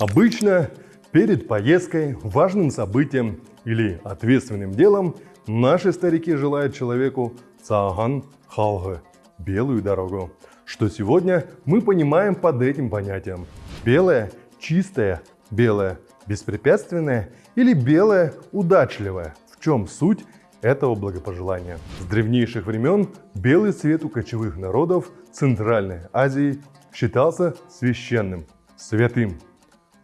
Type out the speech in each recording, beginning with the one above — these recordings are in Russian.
Обычно перед поездкой, важным событием или ответственным делом наши старики желают человеку цаган халгы – белую дорогу, что сегодня мы понимаем под этим понятием. Белое – чистое, белое – беспрепятственное или белое – удачливое. В чем суть этого благопожелания? С древнейших времен белый цвет у кочевых народов Центральной Азии считался священным, святым.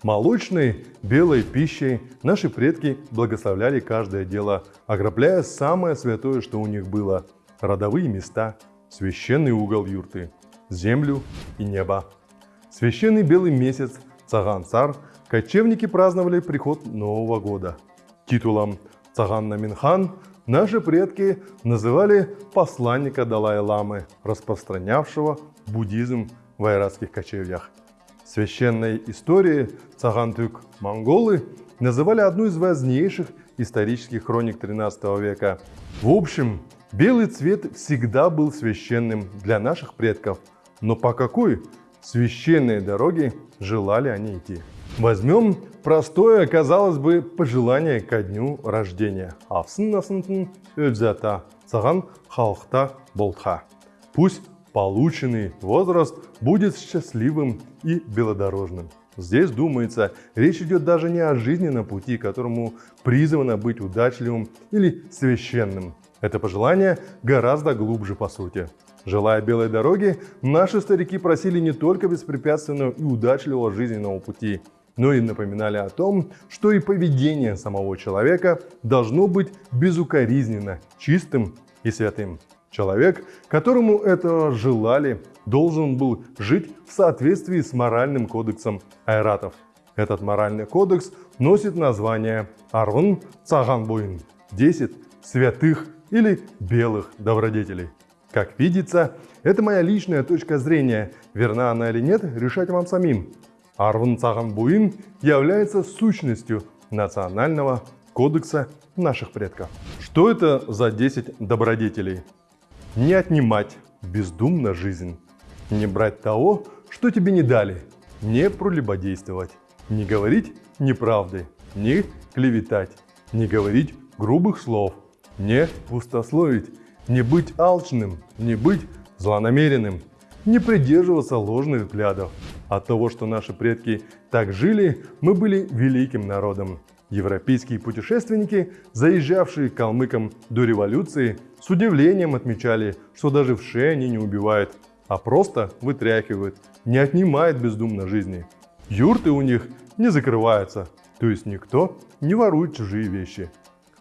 Молочной, белой пищей наши предки благословляли каждое дело, окропляя самое святое, что у них было – родовые места, священный угол юрты, землю и небо. Священный белый месяц Цаган-Цар кочевники праздновали приход Нового года. Титулом Цаган-Наминхан наши предки называли посланника Далай-Ламы, распространявшего буддизм в айратских кочевьях священной истории Цагантюк монголы называли одну из важнейших исторических хроник 13 века. В общем, белый цвет всегда был священным для наших предков, но по какой священной дороге желали они идти? Возьмем простое, казалось бы, пожелание ко дню рождения. Авсын насынтын өлзата, саған халықта болтха. Пусть полученный возраст будет счастливым и белодорожным. Здесь, думается, речь идет даже не о жизненном пути, которому призвано быть удачливым или священным. Это пожелание гораздо глубже по сути. Желая белой дороги, наши старики просили не только беспрепятственного и удачливого жизненного пути, но и напоминали о том, что и поведение самого человека должно быть безукоризненно, чистым и святым. Человек, которому этого желали, должен был жить в соответствии с моральным кодексом айратов. Этот моральный кодекс носит название Арван Цаганбуин – 10 святых или белых добродетелей. Как видится, это моя личная точка зрения, верна она или нет, решать вам самим. Арван Цаганбуин является сущностью национального кодекса наших предков. Что это за 10 добродетелей? Не отнимать бездумно жизнь. Не брать того, что тебе не дали. Не пролюбодействовать. Не говорить неправды. Не клеветать. Не говорить грубых слов. Не пустословить. Не быть алчным. Не быть злонамеренным. Не придерживаться ложных взглядов. От того, что наши предки так жили, мы были великим народом. Европейские путешественники, заезжавшие к калмыкам до революции, с удивлением отмечали, что даже в шее они не убивают, а просто вытряхивают, не отнимают бездумно жизни. Юрты у них не закрываются, то есть никто не ворует чужие вещи.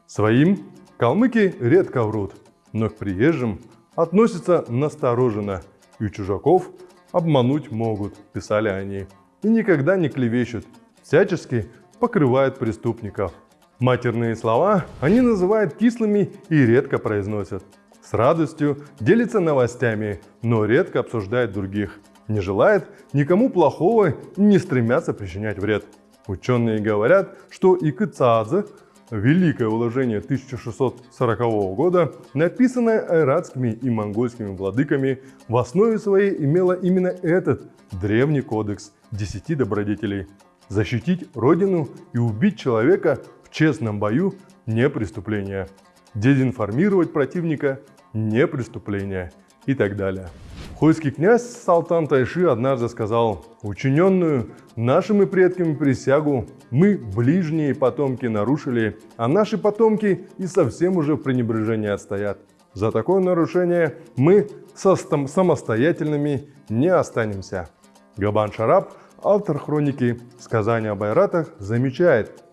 Своим калмыки редко врут, но к приезжим относятся настороженно, и чужаков обмануть могут, писали они, и никогда не клевещут, всячески покрывают преступников. Матерные слова они называют кислыми и редко произносят. С радостью делятся новостями, но редко обсуждают других. Не желает никому плохого и не стремятся причинять вред. Ученые говорят, что Икыцаадзе Великое уложение 1640 года, написанное айратскими и монгольскими владыками, в основе своей имело именно этот древний кодекс десяти добродетелей. Защитить родину и убить человека в честном бою – не преступление. Дезинформировать противника – не преступление и так далее. Хойский князь Салтан Тайши однажды сказал, «Учиненную нашими предками присягу мы, ближние потомки, нарушили, а наши потомки и совсем уже в пренебрежении отстоят. За такое нарушение мы самостоятельными не останемся». Габан Шараб автор хроники «Сказания об Айратах» замечает,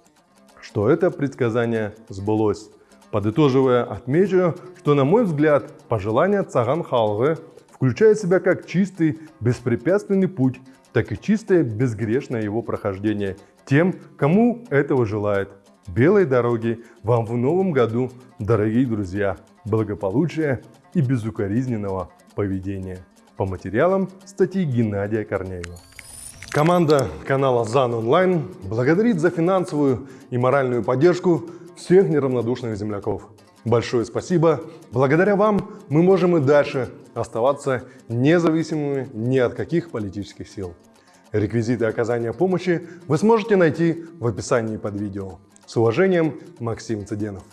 что это предсказание сбылось. Подытоживая, отмечу, что, на мой взгляд, пожелание Цаган Халвы включает в себя как чистый, беспрепятственный путь, так и чистое, безгрешное его прохождение тем, кому этого желает. Белой дороги вам в новом году, дорогие друзья, благополучия и безукоризненного поведения. По материалам статьи Геннадия Корнеева. Команда канала ЗАН Онлайн благодарит за финансовую и моральную поддержку всех неравнодушных земляков. Большое спасибо. Благодаря вам мы можем и дальше оставаться независимыми ни от каких политических сил. Реквизиты оказания помощи вы сможете найти в описании под видео. С уважением, Максим Цыденов.